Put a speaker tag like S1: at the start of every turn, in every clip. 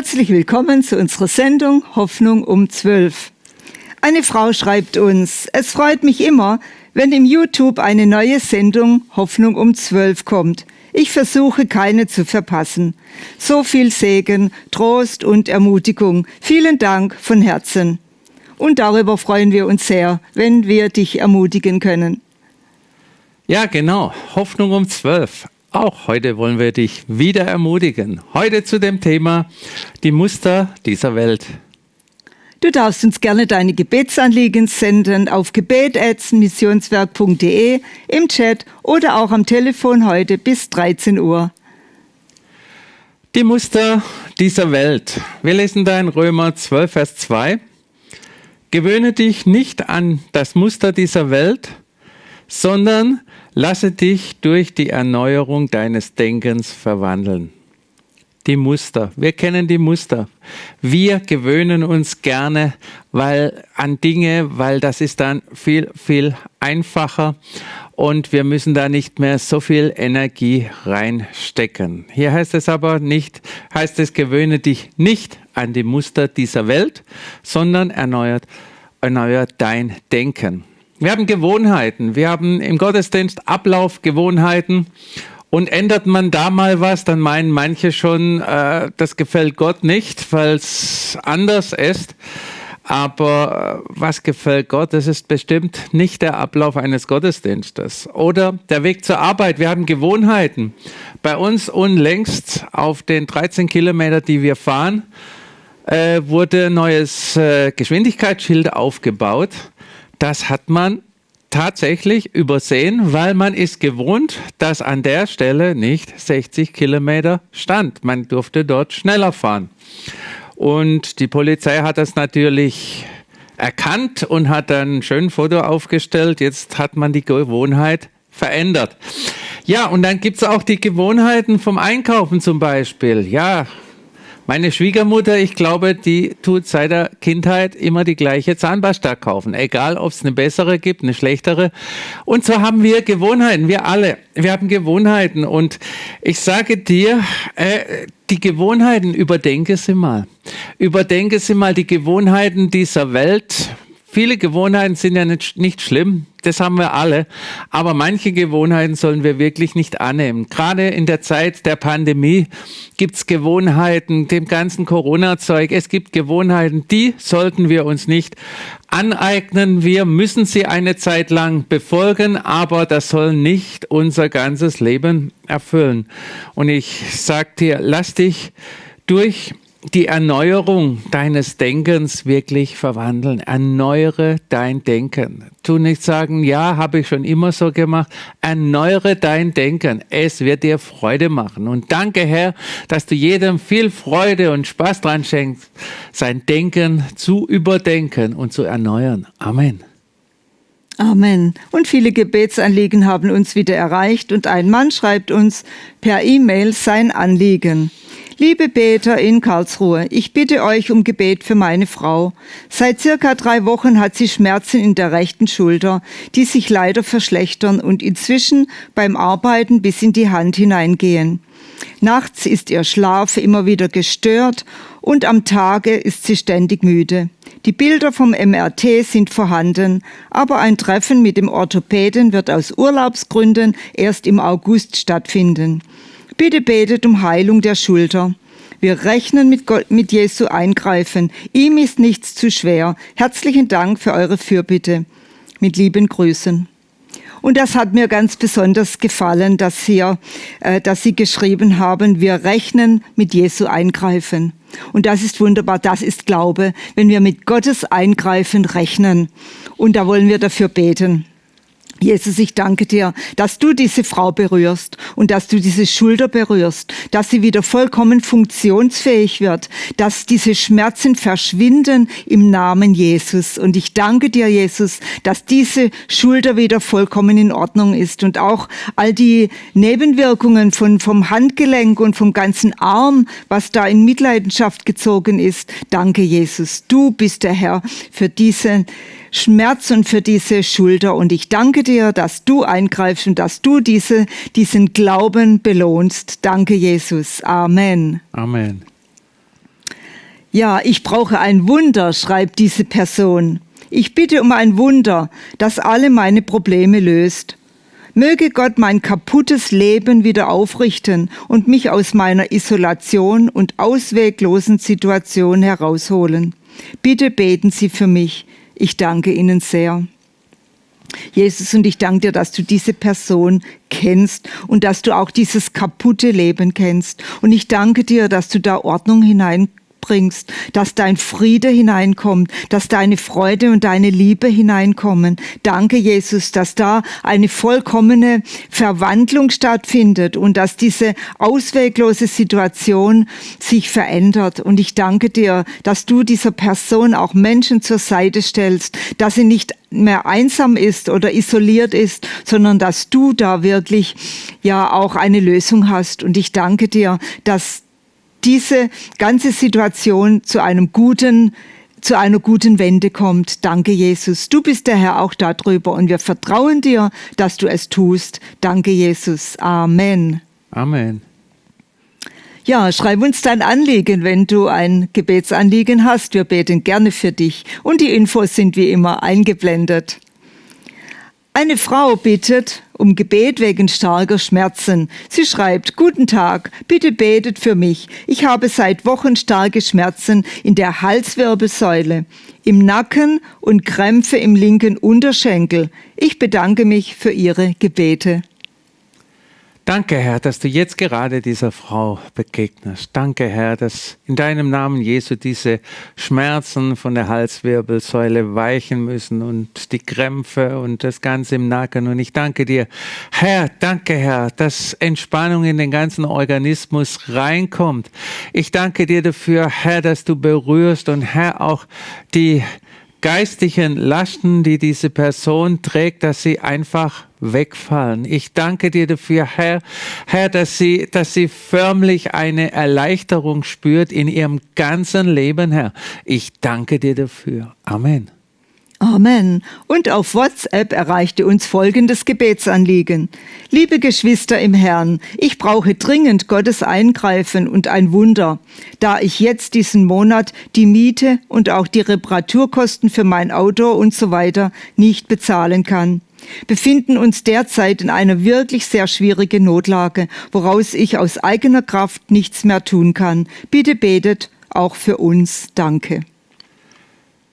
S1: Herzlich willkommen zu unserer Sendung Hoffnung um 12. Eine Frau schreibt uns, es freut mich immer, wenn im YouTube eine neue Sendung Hoffnung um 12 kommt. Ich versuche keine zu verpassen. So viel Segen, Trost und Ermutigung. Vielen Dank von Herzen. Und darüber freuen wir uns sehr, wenn wir dich ermutigen können.
S2: Ja, genau. Hoffnung um 12. Auch heute wollen wir dich wieder ermutigen. Heute zu dem Thema die Muster dieser Welt.
S1: Du darfst uns gerne deine Gebetsanliegen senden auf gebet.missionswerk.de im Chat oder auch am Telefon heute bis 13 Uhr.
S2: Die Muster dieser Welt. Wir lesen da in Römer 12, Vers 2. Gewöhne dich nicht an das Muster dieser Welt, sondern Lasse dich durch die Erneuerung deines Denkens verwandeln. Die Muster. Wir kennen die Muster. Wir gewöhnen uns gerne weil, an Dinge, weil das ist dann viel, viel einfacher und wir müssen da nicht mehr so viel Energie reinstecken. Hier heißt es aber nicht, heißt es, gewöhne dich nicht an die Muster dieser Welt, sondern erneuert, erneuert dein Denken. Wir haben Gewohnheiten. Wir haben im Gottesdienst Ablaufgewohnheiten. Und ändert man da mal was, dann meinen manche schon, äh, das gefällt Gott nicht, weil es anders ist. Aber äh, was gefällt Gott? Das ist bestimmt nicht der Ablauf eines Gottesdienstes. Oder der Weg zur Arbeit. Wir haben Gewohnheiten. Bei uns unlängst auf den 13 Kilometer, die wir fahren, äh, wurde neues äh, Geschwindigkeitsschild aufgebaut das hat man tatsächlich übersehen, weil man ist gewohnt, dass an der Stelle nicht 60 Kilometer stand. Man durfte dort schneller fahren. Und die Polizei hat das natürlich erkannt und hat dann ein schönes Foto aufgestellt. Jetzt hat man die Gewohnheit verändert. Ja, und dann gibt es auch die Gewohnheiten vom Einkaufen zum Beispiel. Ja, meine Schwiegermutter, ich glaube, die tut seit der Kindheit immer die gleiche Zahnpasta kaufen. Egal, ob es eine bessere gibt, eine schlechtere. Und so haben wir Gewohnheiten, wir alle. Wir haben Gewohnheiten. Und ich sage dir, äh, die Gewohnheiten, überdenke sie mal. Überdenke sie mal die Gewohnheiten dieser Welt. Viele Gewohnheiten sind ja nicht, nicht schlimm, das haben wir alle, aber manche Gewohnheiten sollen wir wirklich nicht annehmen. Gerade in der Zeit der Pandemie gibt's Gewohnheiten, dem ganzen Corona-Zeug, es gibt Gewohnheiten, die sollten wir uns nicht aneignen. Wir müssen sie eine Zeit lang befolgen, aber das soll nicht unser ganzes Leben erfüllen. Und ich sag dir, lass dich durch die Erneuerung deines Denkens wirklich verwandeln. Erneuere dein Denken. Tu nicht sagen, ja, habe ich schon immer so gemacht. Erneuere dein Denken. Es wird dir Freude machen. Und danke, Herr, dass du jedem viel Freude und Spaß dran schenkst, sein Denken zu überdenken und zu erneuern. Amen.
S1: Amen. Und viele Gebetsanliegen haben uns wieder erreicht und ein Mann schreibt uns per E-Mail sein Anliegen. Liebe Beter in Karlsruhe, ich bitte euch um Gebet für meine Frau. Seit circa drei Wochen hat sie Schmerzen in der rechten Schulter, die sich leider verschlechtern und inzwischen beim Arbeiten bis in die Hand hineingehen. Nachts ist ihr Schlaf immer wieder gestört und am Tage ist sie ständig müde. Die Bilder vom MRT sind vorhanden, aber ein Treffen mit dem Orthopäden wird aus Urlaubsgründen erst im August stattfinden. Bitte betet um Heilung der Schulter. Wir rechnen mit, Gott, mit Jesu Eingreifen. Ihm ist nichts zu schwer. Herzlichen Dank für eure Fürbitte. Mit lieben Grüßen. Und das hat mir ganz besonders gefallen, dass, hier, äh, dass Sie geschrieben haben, wir rechnen mit Jesu Eingreifen. Und das ist wunderbar, das ist Glaube, wenn wir mit Gottes Eingreifen rechnen. Und da wollen wir dafür beten. Jesus, ich danke dir, dass du diese Frau berührst und dass du diese Schulter berührst, dass sie wieder vollkommen funktionsfähig wird, dass diese Schmerzen verschwinden im Namen Jesus. Und ich danke dir, Jesus, dass diese Schulter wieder vollkommen in Ordnung ist und auch all die Nebenwirkungen von, vom Handgelenk und vom ganzen Arm, was da in Mitleidenschaft gezogen ist. Danke, Jesus. Du bist der Herr für diese Schmerz und für diese Schulter. Und ich danke dir, dass du eingreifst und dass du diese, diesen Glauben belohnst. Danke, Jesus. Amen.
S2: Amen.
S1: Ja, ich brauche ein Wunder, schreibt diese Person. Ich bitte um ein Wunder, das alle meine Probleme löst. Möge Gott mein kaputtes Leben wieder aufrichten und mich aus meiner Isolation und ausweglosen Situation herausholen. Bitte beten Sie für mich. Ich danke Ihnen sehr. Jesus, und ich danke dir, dass du diese Person kennst und dass du auch dieses kaputte Leben kennst. Und ich danke dir, dass du da Ordnung hinein bringst, dass dein Friede hineinkommt, dass deine Freude und deine Liebe hineinkommen. Danke, Jesus, dass da eine vollkommene Verwandlung stattfindet und dass diese ausweglose Situation sich verändert. Und ich danke dir, dass du dieser Person auch Menschen zur Seite stellst, dass sie nicht mehr einsam ist oder isoliert ist, sondern dass du da wirklich ja auch eine Lösung hast. Und ich danke dir, dass diese ganze Situation zu einem guten zu einer guten Wende kommt. Danke, Jesus. Du bist der Herr auch darüber und wir vertrauen dir, dass du es tust. Danke, Jesus. Amen.
S2: Amen.
S1: Ja, schreib uns dein Anliegen, wenn du ein Gebetsanliegen hast. Wir beten gerne für dich. Und die Infos sind wie immer eingeblendet. Eine Frau bittet um Gebet wegen starker Schmerzen. Sie schreibt, Guten Tag, bitte betet für mich. Ich habe seit Wochen starke Schmerzen in der Halswirbelsäule, im Nacken und Krämpfe im linken Unterschenkel. Ich bedanke mich für Ihre Gebete.
S2: Danke, Herr, dass du jetzt gerade dieser Frau begegnest. Danke, Herr, dass in deinem Namen Jesu diese Schmerzen von der Halswirbelsäule weichen müssen und die Krämpfe und das Ganze im Nacken. Und ich danke dir, Herr, danke, Herr, dass Entspannung in den ganzen Organismus reinkommt. Ich danke dir dafür, Herr, dass du berührst und Herr auch die geistigen Lasten, die diese Person trägt, dass sie einfach wegfallen. Ich danke dir dafür, Herr, Herr, dass sie, dass sie förmlich eine Erleichterung spürt in ihrem ganzen Leben, Herr. Ich danke dir dafür. Amen.
S1: Amen. Und auf WhatsApp erreichte uns folgendes Gebetsanliegen. Liebe Geschwister im Herrn, ich brauche dringend Gottes Eingreifen und ein Wunder, da ich jetzt diesen Monat die Miete und auch die Reparaturkosten für mein Auto und so weiter nicht bezahlen kann. Befinden uns derzeit in einer wirklich sehr schwierigen Notlage, woraus ich aus eigener Kraft nichts mehr tun kann. Bitte betet auch für uns. Danke.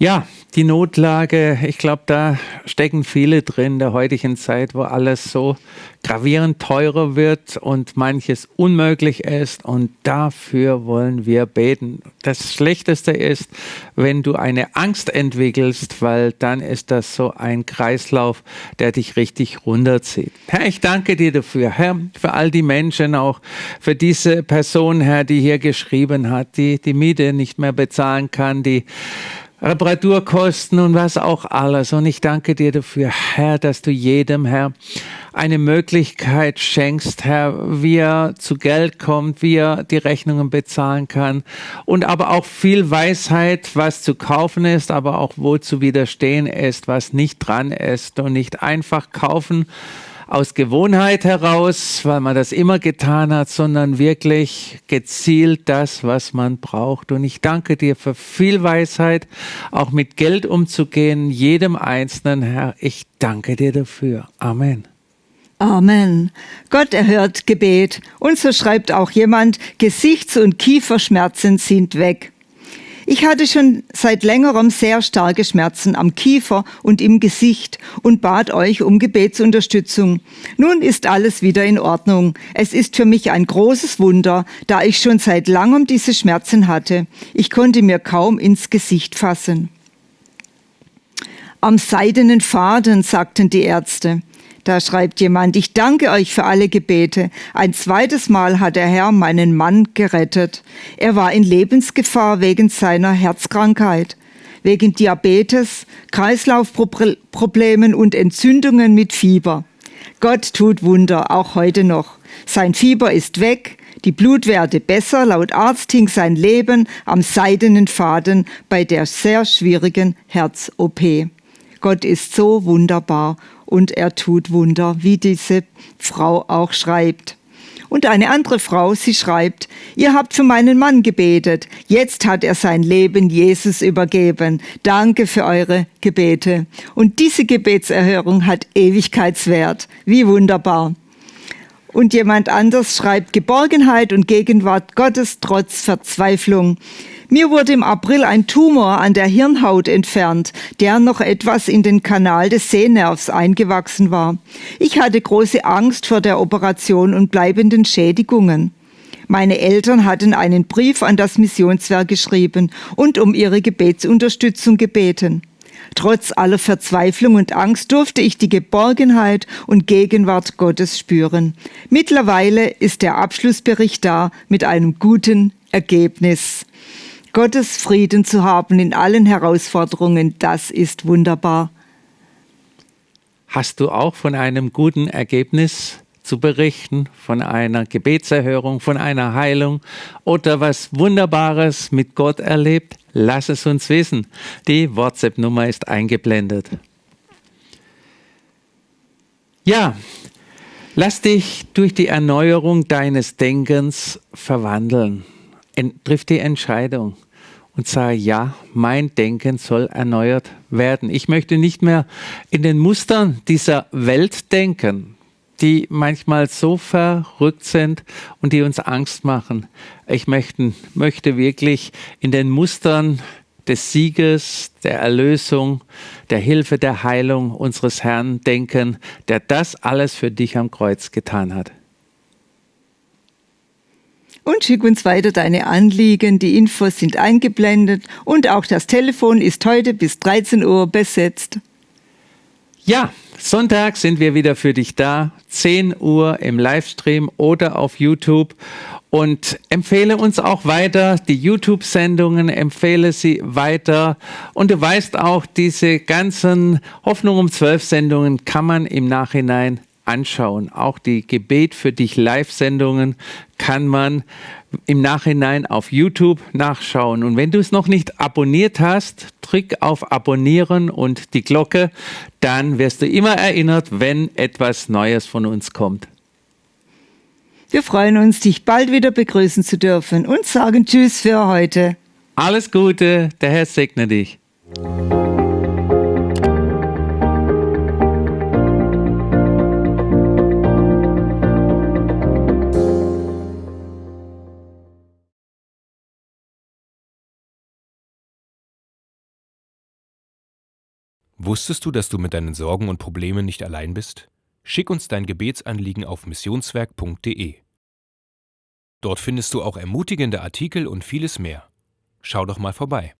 S2: Ja, die Notlage, ich glaube, da stecken viele drin der heutigen Zeit, wo alles so gravierend teurer wird und manches unmöglich ist und dafür wollen wir beten. Das Schlechteste ist, wenn du eine Angst entwickelst, weil dann ist das so ein Kreislauf, der dich richtig runterzieht. Herr, ich danke dir dafür, Herr, für all die Menschen, auch für diese Person, Herr, die hier geschrieben hat, die die Miete nicht mehr bezahlen kann, die Reparaturkosten und was auch alles. Und ich danke dir dafür, Herr, dass du jedem, Herr, eine Möglichkeit schenkst, Herr, wie er zu Geld kommt, wie er die Rechnungen bezahlen kann und aber auch viel Weisheit, was zu kaufen ist, aber auch wo zu widerstehen ist, was nicht dran ist und nicht einfach kaufen, aus Gewohnheit heraus, weil man das immer getan hat, sondern wirklich gezielt das, was man braucht. Und ich danke dir für viel Weisheit, auch mit Geld umzugehen, jedem Einzelnen, Herr. Ich danke dir dafür. Amen.
S1: Amen. Gott erhört Gebet. Und so schreibt auch jemand, Gesichts- und Kieferschmerzen sind weg. Ich hatte schon seit längerem sehr starke Schmerzen am Kiefer und im Gesicht und bat euch um Gebetsunterstützung. Nun ist alles wieder in Ordnung. Es ist für mich ein großes Wunder, da ich schon seit langem diese Schmerzen hatte. Ich konnte mir kaum ins Gesicht fassen. Am seidenen Faden, sagten die Ärzte. Da schreibt jemand, ich danke euch für alle Gebete. Ein zweites Mal hat der Herr meinen Mann gerettet. Er war in Lebensgefahr wegen seiner Herzkrankheit, wegen Diabetes, Kreislaufproblemen und Entzündungen mit Fieber. Gott tut Wunder, auch heute noch. Sein Fieber ist weg, die Blutwerte besser, laut Arzt hing sein Leben am seidenen Faden bei der sehr schwierigen Herz-OP. Gott ist so wunderbar und er tut Wunder, wie diese Frau auch schreibt. Und eine andere Frau, sie schreibt, ihr habt für meinen Mann gebetet. Jetzt hat er sein Leben Jesus übergeben. Danke für eure Gebete. Und diese Gebetserhörung hat Ewigkeitswert. Wie wunderbar. Und jemand anders schreibt Geborgenheit und Gegenwart Gottes trotz Verzweiflung. Mir wurde im April ein Tumor an der Hirnhaut entfernt, der noch etwas in den Kanal des Sehnervs eingewachsen war. Ich hatte große Angst vor der Operation und bleibenden Schädigungen. Meine Eltern hatten einen Brief an das Missionswerk geschrieben und um ihre Gebetsunterstützung gebeten. Trotz aller Verzweiflung und Angst durfte ich die Geborgenheit und Gegenwart Gottes spüren. Mittlerweile ist der Abschlussbericht da mit einem guten Ergebnis. Gottes Frieden zu haben in allen Herausforderungen, das ist wunderbar.
S2: Hast du auch von einem guten Ergebnis zu berichten, von einer Gebetserhörung, von einer Heilung oder was Wunderbares mit Gott erlebt? Lass es uns wissen. Die WhatsApp-Nummer ist eingeblendet. Ja, lass dich durch die Erneuerung deines Denkens verwandeln. Triff die Entscheidung und sage, ja, mein Denken soll erneuert werden. Ich möchte nicht mehr in den Mustern dieser Welt denken, die manchmal so verrückt sind und die uns Angst machen. Ich möchte, möchte wirklich in den Mustern des Sieges, der Erlösung, der Hilfe, der Heilung unseres Herrn denken, der das alles für dich am Kreuz getan hat
S1: und schick uns weiter deine Anliegen. Die Infos sind eingeblendet und auch das Telefon ist heute bis 13 Uhr besetzt.
S2: Ja, Sonntag sind wir wieder für dich da, 10 Uhr im Livestream oder auf YouTube. Und empfehle uns auch weiter die YouTube-Sendungen, empfehle sie weiter. Und du weißt auch, diese ganzen Hoffnung um 12 Sendungen kann man im Nachhinein anschauen. Auch die Gebet für dich Live-Sendungen kann man im Nachhinein auf YouTube nachschauen. Und wenn du es noch nicht abonniert hast, drück auf Abonnieren und die Glocke, dann wirst du immer erinnert, wenn etwas Neues von uns kommt.
S1: Wir freuen uns, dich bald wieder begrüßen zu dürfen und sagen Tschüss für heute.
S2: Alles Gute, der Herr segne dich.
S3: Wusstest du, dass du mit deinen Sorgen und Problemen nicht allein bist? Schick uns dein Gebetsanliegen auf missionswerk.de. Dort findest du auch ermutigende Artikel und vieles mehr. Schau doch mal vorbei.